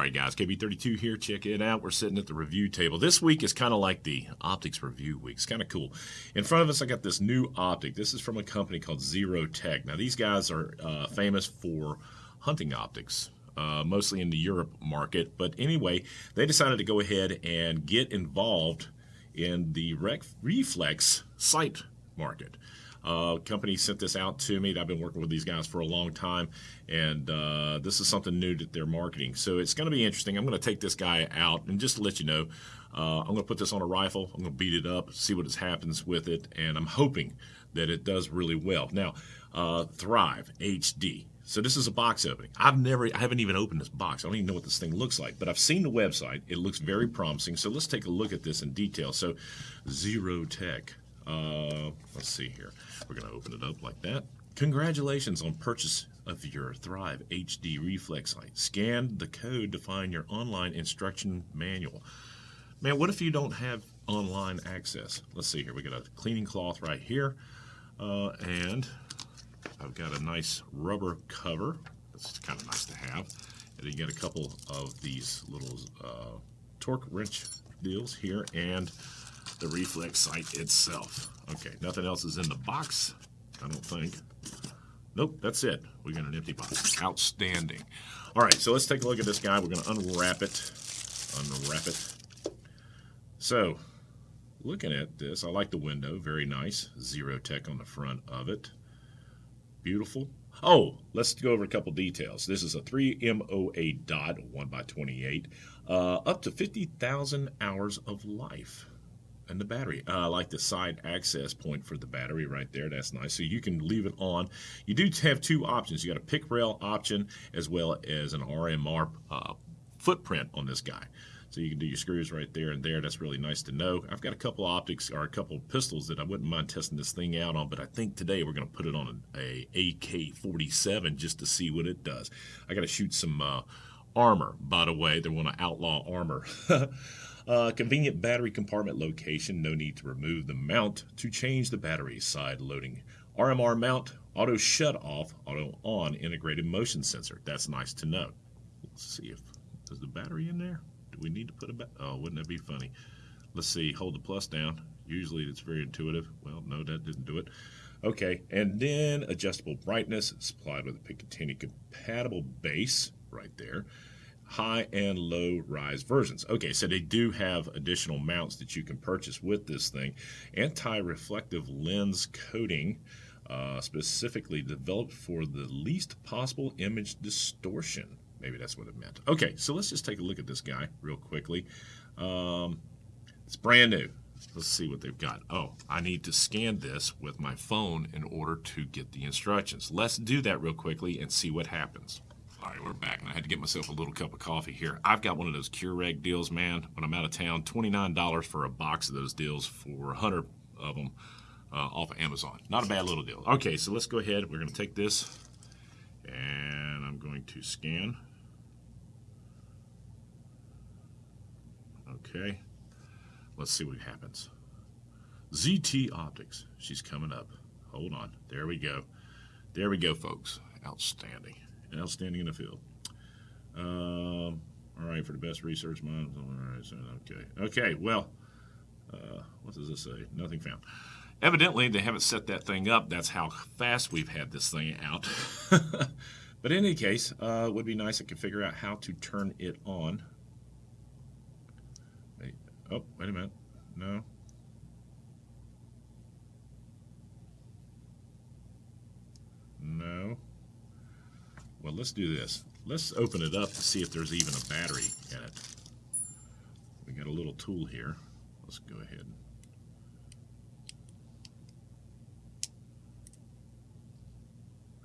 right, guys, KB32 here. Check it out. We're sitting at the review table. This week is kind of like the optics review week. It's kind of cool. In front of us, I got this new optic. This is from a company called Zero Tech. Now, these guys are uh, famous for hunting optics. Uh, mostly in the Europe market. But anyway, they decided to go ahead and get involved in the reflex sight market. Uh, company sent this out to me. I've been working with these guys for a long time, and uh, this is something new that they're marketing. So it's going to be interesting. I'm going to take this guy out, and just to let you know, uh, I'm going to put this on a rifle. I'm going to beat it up, see what happens with it, and I'm hoping that it does really well. Now, uh, Thrive HD. So this is a box opening. I've never, I haven't even opened this box. I don't even know what this thing looks like, but I've seen the website. It looks very promising. So let's take a look at this in detail. So Zero Tech. Uh, let's see here. We're going to open it up like that. Congratulations on purchase of your Thrive HD reflex light. Scan the code to find your online instruction manual. Man, what if you don't have online access? Let's see here. We got a cleaning cloth right here. Uh, and I've got a nice rubber cover. That's kind of nice to have. And you get a couple of these little uh, torque wrench deals here and the reflex sight itself. Okay, nothing else is in the box, I don't think. Nope, that's it. We got an empty box. Outstanding. All right, so let's take a look at this guy. We're going to unwrap it. Unwrap it. So, looking at this, I like the window. Very nice. Zero Tech on the front of it. Beautiful. Oh, let's go over a couple details. This is a 3MOA dot, 1 by 28, uh, up to 50,000 hours of life. And the battery, uh, I like the side access point for the battery right there. That's nice. So you can leave it on. You do have two options. You got a pick rail option as well as an RMR uh, footprint on this guy. So you can do your screws right there and there. That's really nice to know. I've got a couple optics or a couple pistols that I wouldn't mind testing this thing out on, but I think today we're going to put it on a, a AK-47 just to see what it does. I got to shoot some uh, armor, by the way. They want to outlaw armor. uh, convenient battery compartment location. No need to remove the mount to change the battery side loading. RMR mount, auto shut off, auto on integrated motion sensor. That's nice to know. Let's see if there's the battery in there Do we need to put a back? Oh, wouldn't that be funny? Let's see, hold the plus down. Usually it's very intuitive. Well, no, that didn't do it. Okay, and then adjustable brightness supplied with a Picatinny compatible base right there. High and low rise versions. Okay, so they do have additional mounts that you can purchase with this thing. Anti-reflective lens coating, uh, specifically developed for the least possible image distortion. Maybe that's what it meant. Okay, so let's just take a look at this guy real quickly. Um, it's brand new. Let's see what they've got. Oh, I need to scan this with my phone in order to get the instructions. Let's do that real quickly and see what happens. Right, we're back. And I had to get myself a little cup of coffee here. I've got one of those Keurig deals, man. When I'm out of town, $29 for a box of those deals for 100 of them uh, off of Amazon. Not a bad little deal. Okay, so let's go ahead. We're going to take this and I'm going to scan. Okay. Let's see what happens. ZT Optics. She's coming up. Hold on. There we go. There we go, folks. Outstanding. Outstanding in the field. Um, all right, for the best research mind. All right, so, okay. Okay, well, uh, what does this say? Nothing found. Evidently, they haven't set that thing up. That's how fast we've had this thing out. but in any case, uh, it would be nice if I could figure out how to turn it on. Wait, Oh, wait a minute. No. No. Well, let's do this. Let's open it up to see if there's even a battery in it. We got a little tool here. Let's go ahead.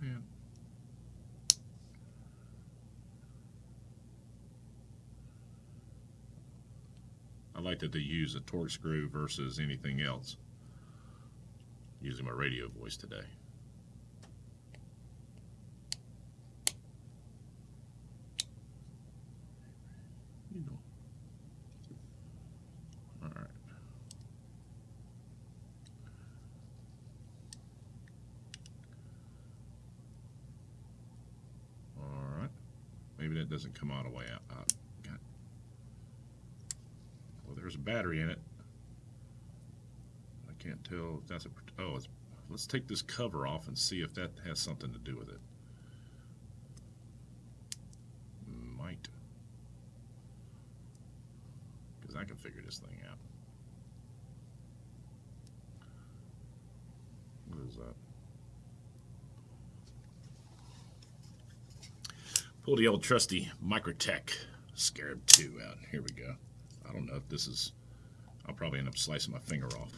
Man, I like that they use a torque screw versus anything else. Using my radio voice today. it doesn't come all the way out. Oh, God. Well, there's a battery in it. I can't tell if that's a... Oh, let's take this cover off and see if that has something to do with it. Might. Because I can figure this thing out. What is that? Pull the old trusty Microtech Scarab 2 out. Here we go. I don't know if this is, I'll probably end up slicing my finger off.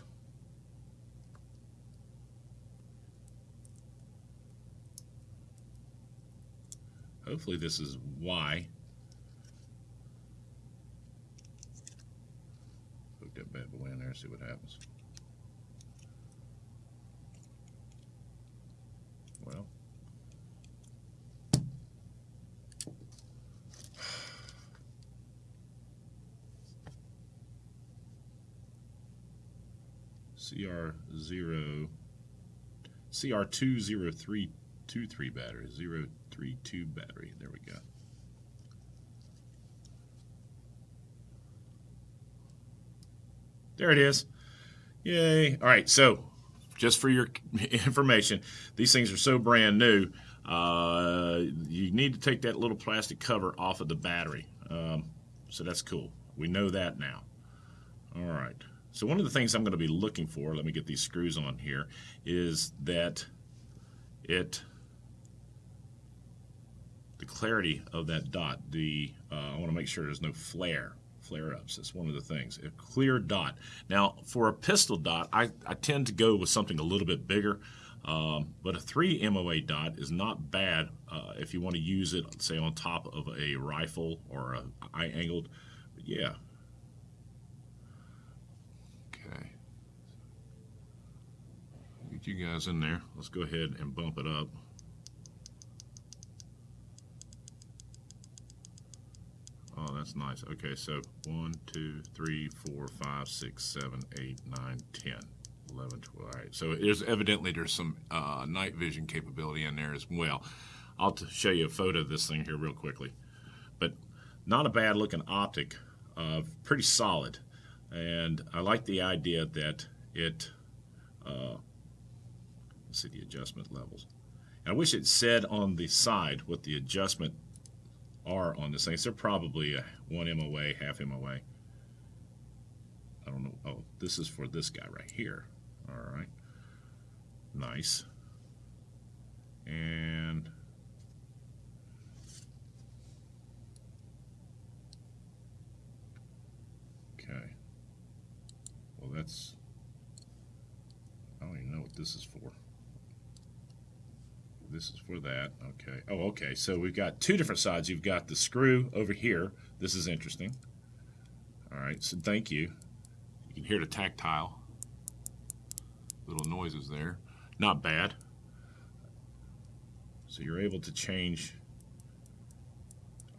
Hopefully this is Y. Hook that bad boy in there, see what happens. Well, CR0 CR20323 battery 032 battery. There we go. There it is. Yay. All right so just for your information these things are so brand new uh, you need to take that little plastic cover off of the battery. Um, so that's cool. We know that now. All right so one of the things I'm going to be looking for, let me get these screws on here, is that it, the clarity of that dot, the, uh, I want to make sure there's no flare, flare-ups. That's one of the things. A clear dot. Now, for a pistol dot, I, I tend to go with something a little bit bigger. Um, but a 3 MOA dot is not bad uh, if you want to use it, say, on top of a rifle or a eye angled. Yeah, you guys in there. Let's go ahead and bump it up. Oh, that's nice. Okay, so 1, 2, 3, 4, 5, 6, 7, 8, 9, 10, 11, 12. All right, so there's evidently there's some uh, night vision capability in there as well. I'll show you a photo of this thing here real quickly. But not a bad looking optic, uh, pretty solid. And I like the idea that it uh, see the adjustment levels. And I wish it said on the side what the adjustment are on this thing. So they're probably 1 MOA, half MOA. I don't know. Oh, this is for this guy right here. All right. Nice. And okay. Well, that's I don't even know what this is for this is for that. Okay. Oh, okay. So we've got two different sides. You've got the screw over here. This is interesting. All right. So thank you. You can hear the tactile little noises there. Not bad. So you're able to change.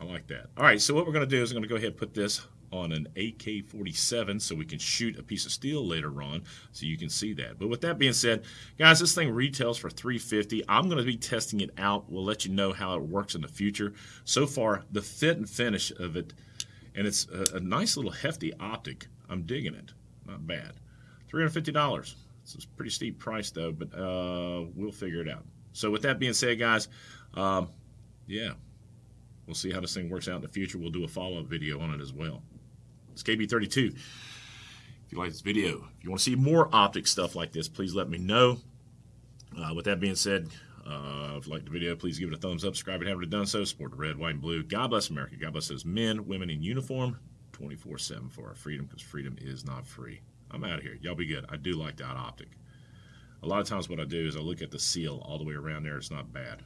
I like that. All right. So what we're going to do is I'm going to go ahead and put this on an AK-47 so we can shoot a piece of steel later on so you can see that. But with that being said, guys, this thing retails for 350. I'm going to be testing it out. We'll let you know how it works in the future. So far, the fit and finish of it, and it's a, a nice little hefty optic. I'm digging it. Not bad. $350. It's a pretty steep price though, but uh, we'll figure it out. So with that being said, guys, um, yeah, we'll see how this thing works out in the future. We'll do a follow-up video on it as well. It's KB32. If you like this video, if you want to see more optic stuff like this, please let me know. Uh, with that being said, uh, if you like the video, please give it a thumbs up. Subscribe if you haven't done so. Support the red, white, and blue. God bless America. God bless those men, women in uniform 24 7 for our freedom because freedom is not free. I'm out of here. Y'all be good. I do like that optic. A lot of times, what I do is I look at the seal all the way around there. It's not bad.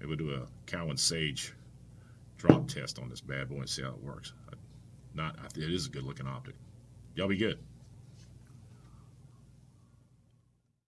Maybe we'll do a Cowan Sage drop test on this bad boy and see how it works not, it is a good looking optic. Y'all be good.